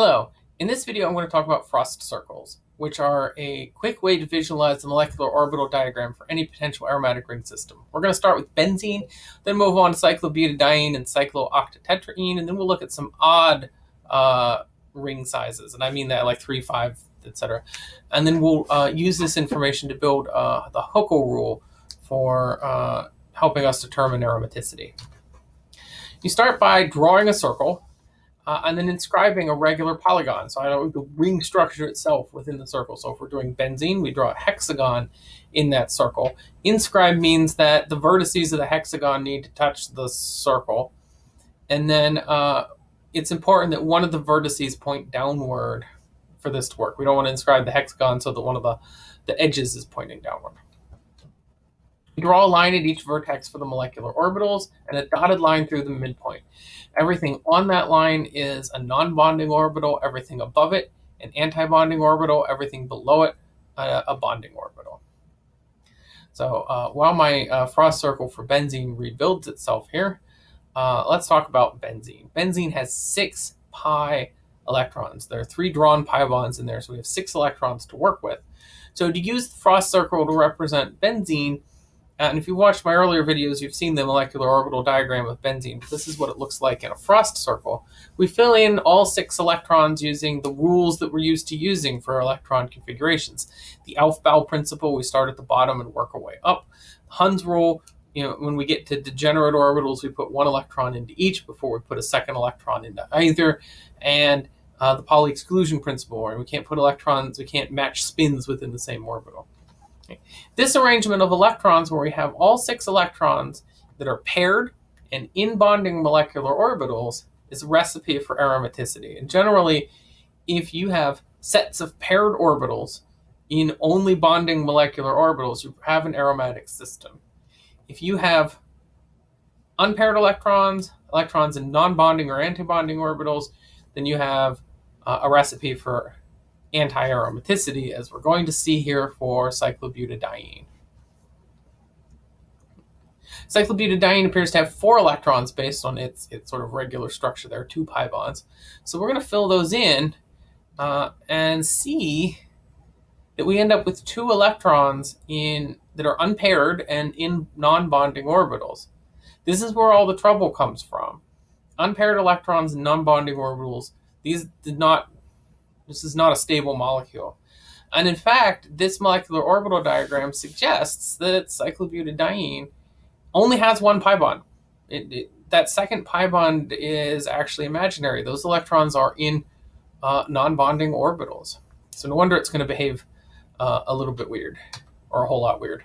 Hello, in this video I'm going to talk about frost circles, which are a quick way to visualize the molecular orbital diagram for any potential aromatic ring system. We're going to start with benzene, then move on to cyclobutadiene and cyclooctatetraene, and then we'll look at some odd uh, ring sizes, and I mean that like 3, 5, etc. And then we'll uh, use this information to build uh, the Huckel rule for uh, helping us determine aromaticity. You start by drawing a circle uh, and then inscribing a regular polygon. So I know the ring structure itself within the circle. So if we're doing benzene, we draw a hexagon in that circle. Inscribe means that the vertices of the hexagon need to touch the circle. And then uh, it's important that one of the vertices point downward for this to work. We don't want to inscribe the hexagon so that one of the, the edges is pointing downward. Draw a line at each vertex for the molecular orbitals and a dotted line through the midpoint. Everything on that line is a non-bonding orbital, everything above it an anti-bonding orbital, everything below it a, a bonding orbital. So uh, while my uh, frost circle for benzene rebuilds itself here, uh, let's talk about benzene. Benzene has six pi electrons. There are three drawn pi bonds in there, so we have six electrons to work with. So to use the frost circle to represent benzene, and if you watched my earlier videos, you've seen the molecular orbital diagram of benzene. This is what it looks like in a frost circle. We fill in all six electrons using the rules that we're used to using for electron configurations. The Aufbau principle, we start at the bottom and work our way up. Hund's rule, you know, when we get to degenerate orbitals, we put one electron into each before we put a second electron into either. And uh, the Pauli exclusion principle, where we can't put electrons, we can't match spins within the same orbital. This arrangement of electrons where we have all six electrons that are paired and in bonding molecular orbitals is a recipe for aromaticity. And generally, if you have sets of paired orbitals in only bonding molecular orbitals, you have an aromatic system. If you have unpaired electrons, electrons in non-bonding or anti-bonding orbitals, then you have uh, a recipe for anti-aromaticity, as we're going to see here for cyclobutadiene. Cyclobutadiene appears to have four electrons based on its, its sort of regular structure. There two pi bonds. So we're going to fill those in uh, and see that we end up with two electrons in that are unpaired and in non-bonding orbitals. This is where all the trouble comes from. Unpaired electrons in non-bonding orbitals, these did not this is not a stable molecule. And in fact, this molecular orbital diagram suggests that cyclobutadiene only has one pi bond. It, it, that second pi bond is actually imaginary. Those electrons are in uh, non-bonding orbitals. So no wonder it's going to behave uh, a little bit weird, or a whole lot weird.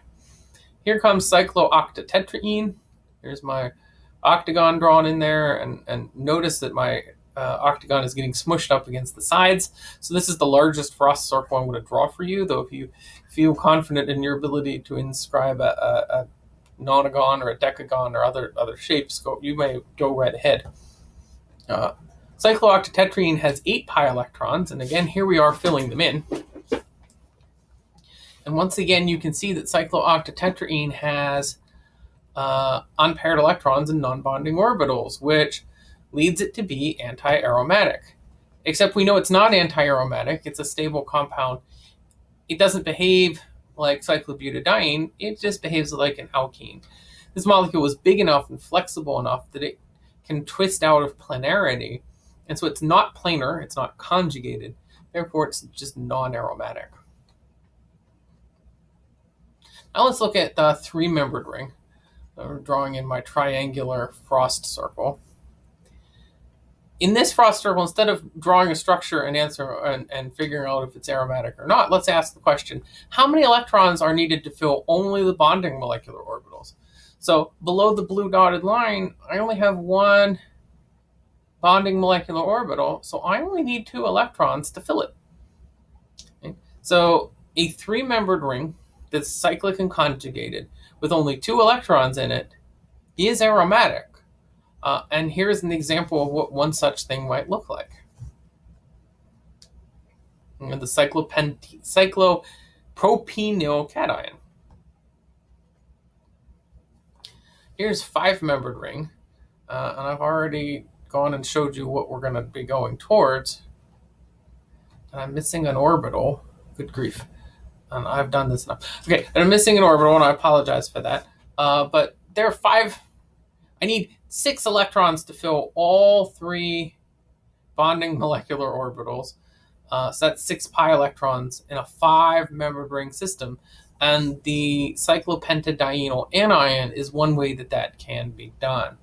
Here comes cyclooctatetraene. Here's my octagon drawn in there, and, and notice that my uh, octagon is getting smushed up against the sides. So this is the largest frost circle I'm going to draw for you, though if you feel confident in your ability to inscribe a, a, a nonagon or a decagon or other, other shapes, go, you may go right ahead. Uh, cyclooctatetraene has eight pi electrons, and again, here we are filling them in. And once again, you can see that cyclooctatetraene has uh, unpaired electrons and non-bonding orbitals, which leads it to be anti-aromatic. Except we know it's not anti-aromatic, it's a stable compound. It doesn't behave like cyclobutadiene, it just behaves like an alkene. This molecule is big enough and flexible enough that it can twist out of planarity. And so it's not planar, it's not conjugated, therefore it's just non-aromatic. Now let's look at the three-membered ring. I'm drawing in my triangular frost circle in this frost circle, instead of drawing a structure and answer and, and figuring out if it's aromatic or not, let's ask the question, how many electrons are needed to fill only the bonding molecular orbitals? So below the blue dotted line, I only have one bonding molecular orbital, so I only need two electrons to fill it. Okay? So a three-membered ring that's cyclic and conjugated with only two electrons in it is aromatic. Uh, and here's an example of what one such thing might look like. The cyclopropenyl cation. Here's five-membered ring, uh, and I've already gone and showed you what we're going to be going towards and I'm missing an orbital. Good grief. And I've done this enough. Okay, and I'm missing an orbital, and I apologize for that. Uh, but there are five, I need six electrons to fill all three bonding molecular orbitals. Uh, so that's six pi electrons in a five membered ring system. And the cyclopentadienyl anion is one way that that can be done.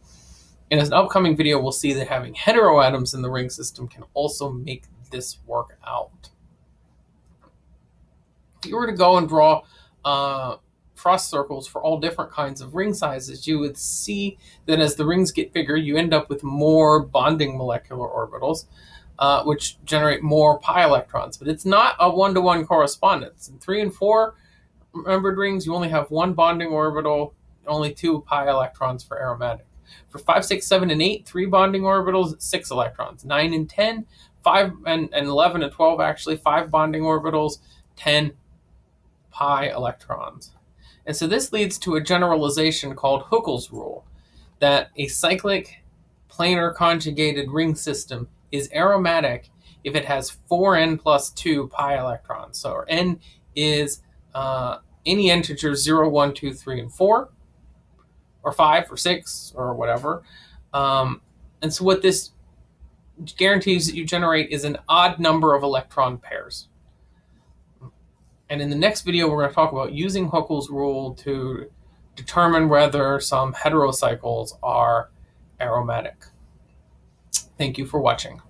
In an upcoming video, we'll see that having heteroatoms in the ring system can also make this work out. If you were to go and draw uh, frost circles for all different kinds of ring sizes, you would see that as the rings get bigger, you end up with more bonding molecular orbitals, uh, which generate more pi electrons. But it's not a one-to-one -one correspondence. In three and four membered rings, you only have one bonding orbital, only two pi electrons for aromatic. For 5, 6, 7, and 8, three bonding orbitals, 6 electrons. 9 and 10, 5 and, and 11 and 12 actually, 5 bonding orbitals, 10 pi electrons. And so this leads to a generalization called Huckel's rule, that a cyclic planar conjugated ring system is aromatic if it has 4n plus 2 pi electrons. So n is uh, any integer 0, 1, 2, 3, and 4, or 5 or 6 or whatever. Um, and so what this guarantees that you generate is an odd number of electron pairs. And in the next video, we're going to talk about using Huckel's rule to determine whether some heterocycles are aromatic. Thank you for watching.